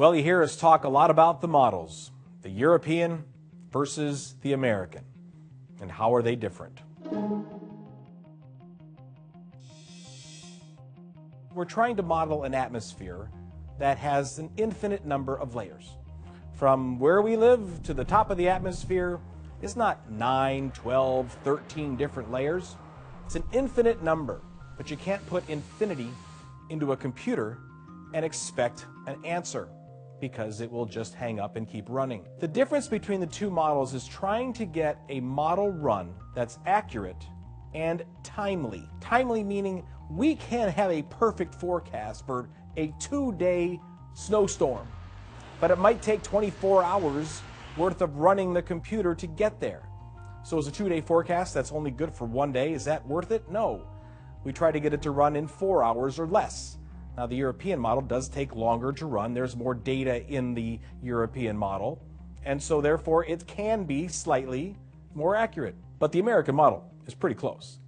Well, you hear us talk a lot about the models the European versus the American. And how are they different? We're trying to model an atmosphere that has an infinite number of layers. From where we live to the top of the atmosphere is not 9, 12, 13 different layers. It's an infinite number, but you can't put infinity into a computer and expect an answer because it will just hang up and keep running. The difference between the two models is trying to get a model run that's accurate and timely. Timely meaning we can't have a perfect forecast for a two day snowstorm, but it might take 24 hours worth of running the computer to get there. So, is a two day forecast that's only good for one day, is that worth it? No. We try to get it to run in four hours or less. Now, the European model does take longer to run. There's more data in the European model. And so, therefore, it can be slightly more accurate. But the American model is pretty close.